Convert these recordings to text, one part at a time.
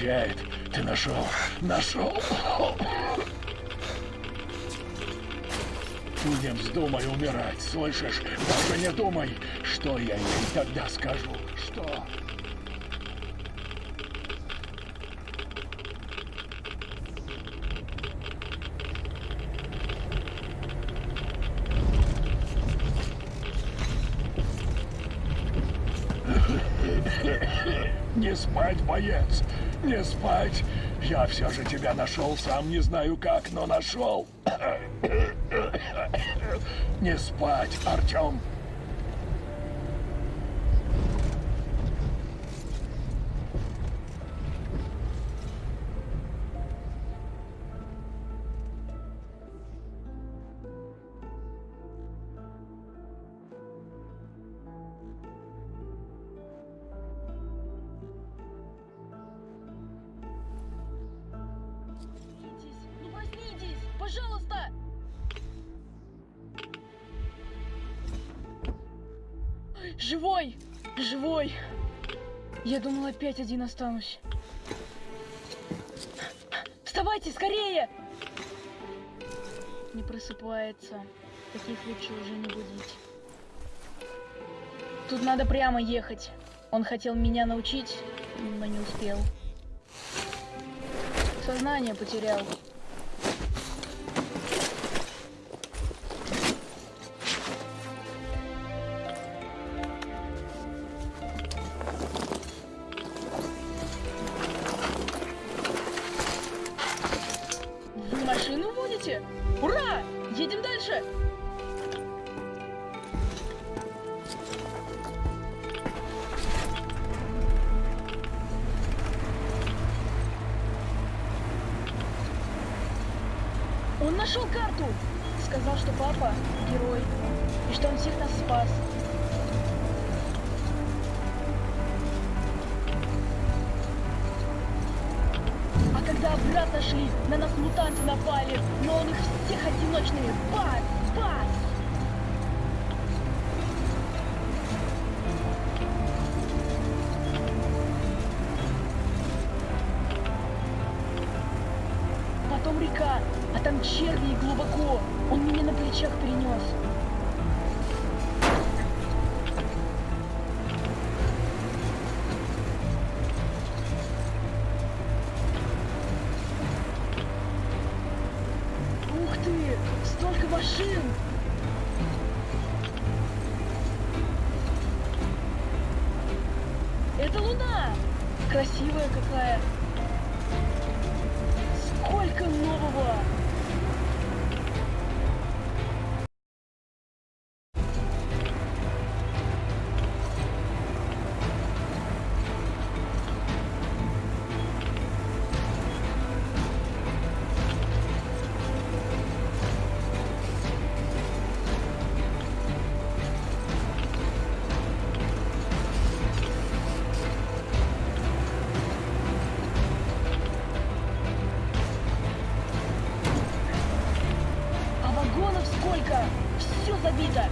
Полегчает. Ты нашел. Нашел. Не вздумай умирать, слышишь? Даже не думай, что я ей тогда скажу. Что? Не спать, боец! Не спать! Я все же тебя нашел, сам не знаю как, но нашел. Не спать, Артем. Пожалуйста! Живой! Живой! Я думал, опять один останусь. Вставайте, скорее! Не просыпается. Таких лучше уже не будить. Тут надо прямо ехать. Он хотел меня научить, но не успел. Сознание потерял. Он нашел карту! Сказал, что папа герой, и что он всех нас спас. А когда обратно шли, на нас мутанты напали, но он их всех одиночными бас, бас! Там черви глубоко. Он меня на плечах перенес. Вагонов сколько? Все забито!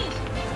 me.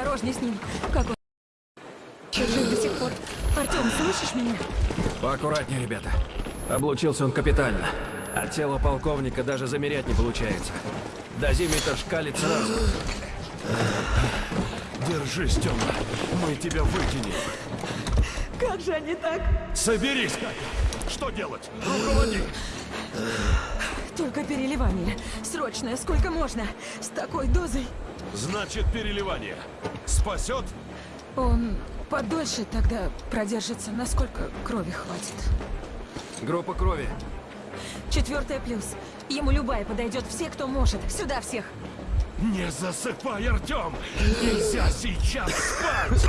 Осторожней с ним. Как он... Жив до сих пор? Артем, слышишь меня? Поаккуратнее, ребята. Облучился он капитально. А тело полковника даже замерять не получается. Дозиметр шкалит сразу. Держись, Тёма. Мы тебя вытянем. Как же они так? Соберись, Катя. Что делать? Руководи. Только переливание. Срочное, сколько можно? С такой дозой. Значит, переливание. Спасет? Он подольше тогда продержится, насколько крови хватит. Группа крови. Четвертое плюс. Ему любая подойдет, все, кто может. Сюда всех. Не засыпай, Артем! Нельзя сейчас спать!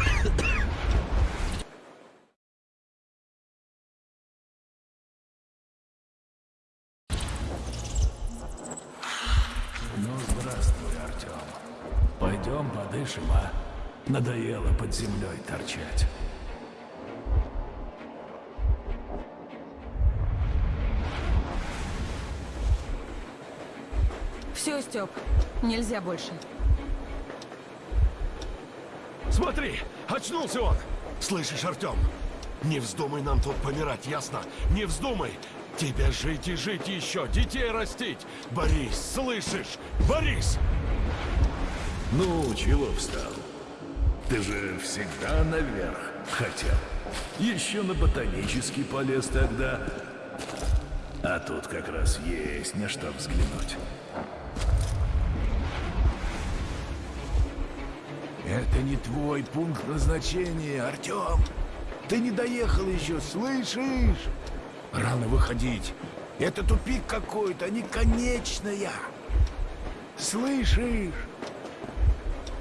Надоело под землей торчать. Все, Степ, нельзя больше. Смотри, очнулся он! Слышишь, Артем? Не вздумай нам тут помирать, ясно? Не вздумай! Тебе жить и жить еще, детей растить! Борис, слышишь? Борис! Ну, чего встал? Ты же всегда наверх хотел. Еще на ботанический полез тогда. А тут как раз есть на что взглянуть. Это не твой пункт назначения, Артем. Ты не доехал еще, слышишь? Рано выходить. Это тупик какой-то, а не конечная. Слышишь?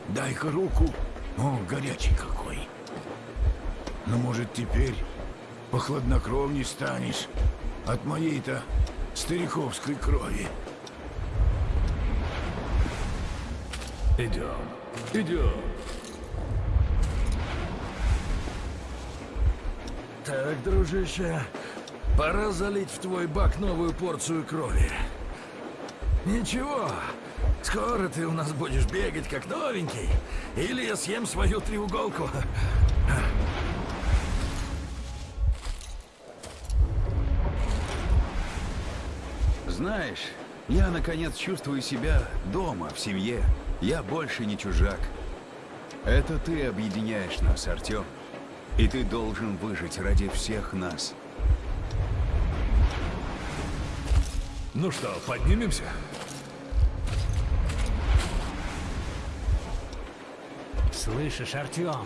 Дай-ка руку. О, горячий какой. Ну, может, теперь похладнокровней станешь от моей-то стариковской крови. Идем, идем. Так, дружище, пора залить в твой бак новую порцию крови. Ничего, скоро ты у нас будешь бегать как новенький, или я съем свою треуголку. Знаешь, я наконец чувствую себя дома, в семье. Я больше не чужак. Это ты объединяешь нас, Артем. И ты должен выжить ради всех нас. Ну что, поднимемся? Слышишь, Артем,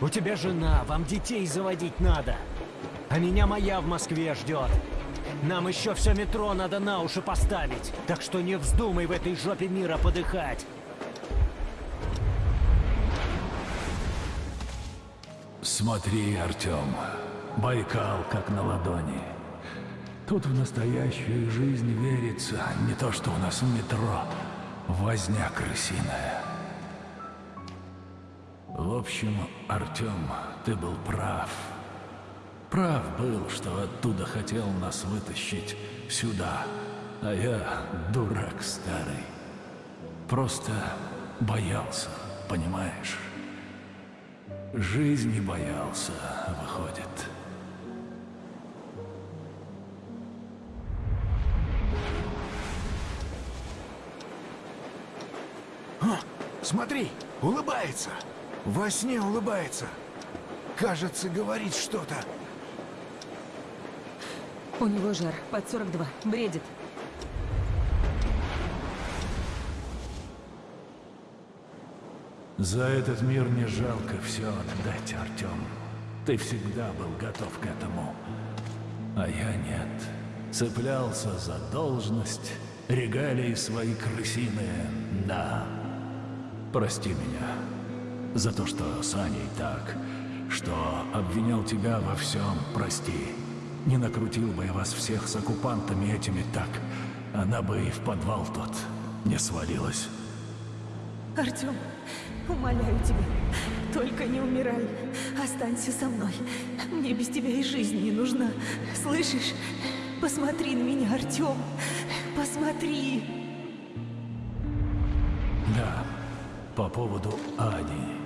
у тебя жена, вам детей заводить надо. А меня моя в Москве ждет. Нам еще все метро надо на уши поставить. Так что не вздумай в этой жопе мира подыхать. Смотри, Артем, Байкал как на ладони. Тут в настоящую жизнь верится не то, что у нас в метро возня крысиная. В общем, Артем, ты был прав. прав был, что оттуда хотел нас вытащить сюда. А я дурак старый. Просто боялся, понимаешь? Жизни боялся, выходит. О, смотри, улыбается. Во сне улыбается. Кажется, говорит что-то. У него жар под 42. Бредит. За этот мир не жалко все отдать, Артем. Ты всегда был готов к этому. А я нет. Цеплялся за должность, регалии свои крысиные, да. Прости меня за то, что с Аней так, что обвинял тебя во всем, прости. Не накрутил бы я вас всех с оккупантами этими так, она бы и в подвал тот не свалилась. Артем, умоляю тебя, только не умирай. Останься со мной. Мне без тебя и жизнь не нужна. Слышишь? Посмотри на меня, Артем. Посмотри. Да, по поводу Ани.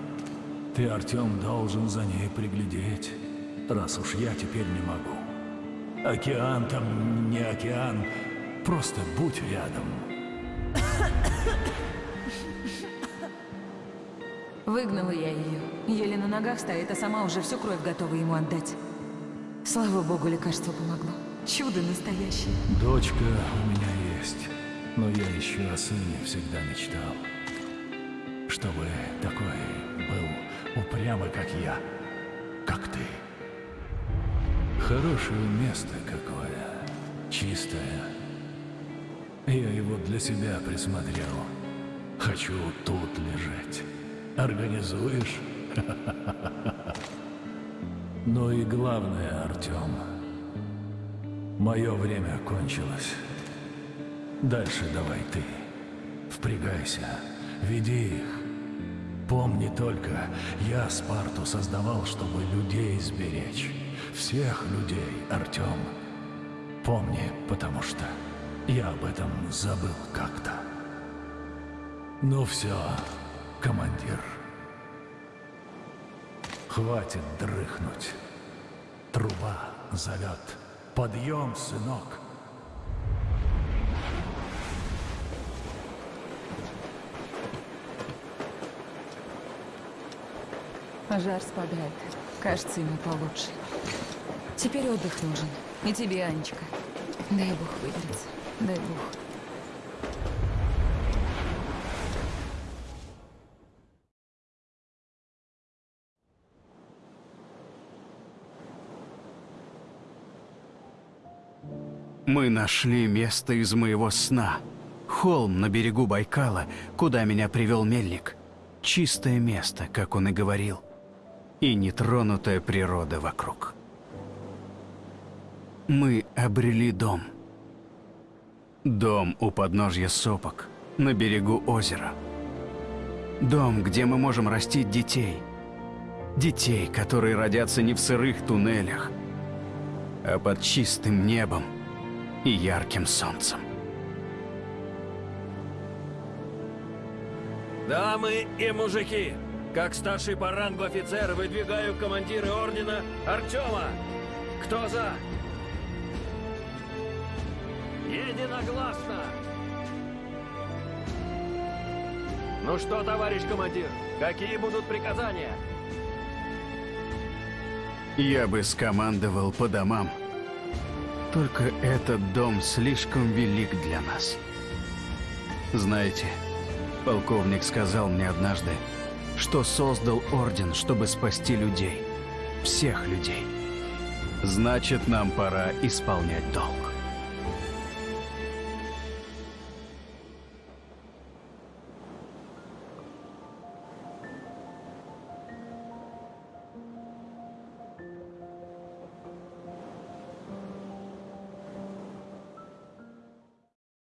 Ты, Артем, должен за ней приглядеть, раз уж я теперь не могу. Океан там не океан, просто будь рядом. Выгнала я ее. Еле на ногах стоит, а сама уже всю кровь готова ему отдать. Слава богу, лекарство помогло. Чудо настоящее. Дочка у меня есть, но я еще о сыне всегда мечтал. Чтобы такой был упрямый, как я, как ты. Хорошее место какое, чистое. Я его для себя присмотрел. Хочу тут лежать. Организуешь? Ну и главное, Артем, мое время кончилось. Дальше давай ты. Впрягайся, веди их. Помни только, я Спарту создавал, чтобы людей сберечь. Всех людей, Артем. Помни, потому что я об этом забыл как-то. Ну все, командир. Хватит дрыхнуть. Труба зовет. Подъем, сынок. Жар спадает. Кажется, ему получше. Теперь отдых нужен. И тебе, Анечка. Дай бог выберется. Дай бог. Мы нашли место из моего сна. Холм на берегу Байкала, куда меня привел мельник. Чистое место, как он и говорил. И нетронутая природа вокруг. Мы обрели дом. Дом у подножья сопок, на берегу озера. Дом, где мы можем растить детей. Детей, которые родятся не в сырых туннелях, а под чистым небом и ярким солнцем. Дамы и мужики, как старший по рангу офицер выдвигаю командира ордена Артема. Кто за? Единогласно! Ну что, товарищ командир, какие будут приказания? Я бы скомандовал по домам. Только этот дом слишком велик для нас. Знаете, полковник сказал мне однажды, что создал орден, чтобы спасти людей. Всех людей. Значит, нам пора исполнять долг.